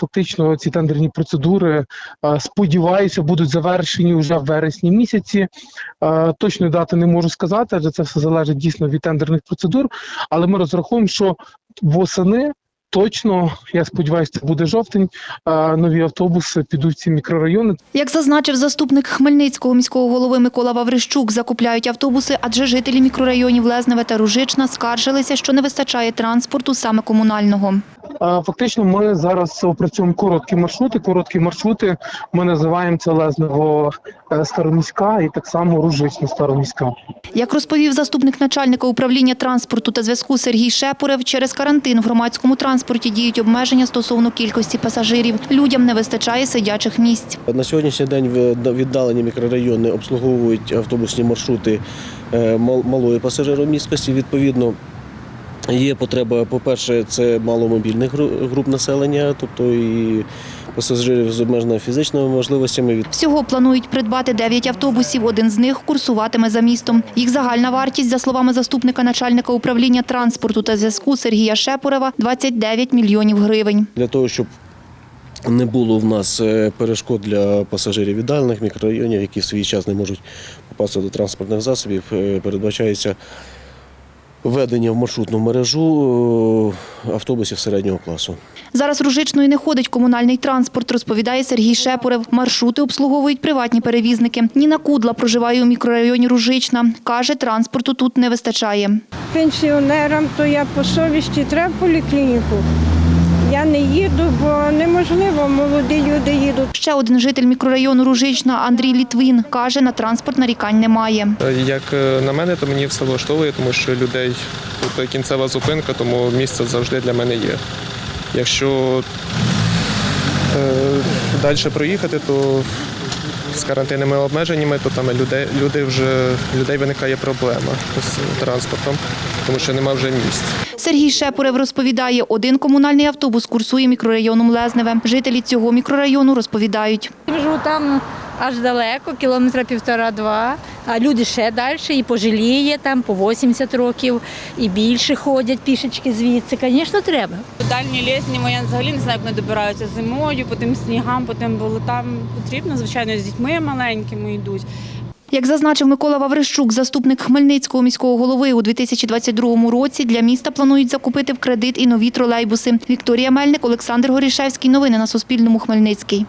фактично ці тендерні процедури, е, сподіваюся, будуть завершені вже в вересні місяці. Е, Точної дати не можу сказати, адже це все залежить дійсно від тендерних процедур. Але ми розраховуємо, що восени точно, я сподіваюся, це буде жовтень. е, Нові автобуси підуть в ці мікрорайони. Як зазначив заступник Хмельницького міського голови Микола Ваврищук, закупляють автобуси, адже жителі мікрорайонів Лезневе та Ружична скаржилися, що не вистачає транспорту саме комунального. Фактично, ми зараз опрацюємо короткі маршрути. Короткі маршрути ми називаємо це Лезнево е, Староміська і так само Ружична Староміська. Як розповів заступник начальника управління транспорту та зв'язку Сергій Шепурев, через карантин в громадському транспорті діють обмеження стосовно кількості пасажирів. Людям не вистачає сидячих місць. На сьогоднішній день віддалені мікрорайони обслуговують автобусні маршрути е, малої пасажиромісткості. Відповідно, є потреба, по-перше, це маломобільних груп населення, тобто і пасажирів з обмеженими фізичними можливостями. Всього планують придбати 9 автобусів. Один з них курсуватиме за містом. Їх загальна вартість, за словами заступника начальника управління транспорту та зв'язку Сергія Шепурева, 29 мільйонів гривень. Для того, щоб не було в нас е, перешкод для пасажирів віддалених мікрорайонів, які в свій час не можуть попасти до транспортних засобів, е, передбачається введення в маршрутну мережу е, автобусів середнього класу. Зараз Ружичною не ходить комунальний транспорт, розповідає Сергій Шепурев. Маршрути обслуговують приватні перевізники. Ніна Кудла проживає у мікрорайоні Ружична. Каже, транспорту тут не вистачає. пенсіонерам, то я по совісті треба поліклініку. Я не їду, бо неможливо, молоді люди їдуть. Ще один житель мікрорайону Ружична Андрій Літвин каже, на транспорт нарікань немає. Як е, на мене, то мені все влаштовує, тому що людей тут кінцева зупинка, тому місце завжди для мене є. Якщо е, далі проїхати, то з карантинними обмеженнями, то там людей, люди вже, людей виникає проблема з транспортом, тому що нема вже місць. Сергій Шепурев розповідає, один комунальний автобус курсує мікрорайоном Лезневе. Жителі цього мікрорайону розповідають. Живу там аж далеко, кілометра півтора-два, а люди ще далі, і пожиліє там по 80 років, і більше ходять пішечки звідси. Звісно, треба. Дальні лісні я взагалі не знаю, як вони добираються зимою, по тим снігам, по тим болотам. Потрібно, звичайно, з дітьми маленькими йдуть. Як зазначив Микола Ваврищук, заступник Хмельницького міського голови, у 2022 році для міста планують закупити в кредит і нові тролейбуси. Вікторія Мельник, Олександр Горішевський. Новини на Суспільному. Хмельницький.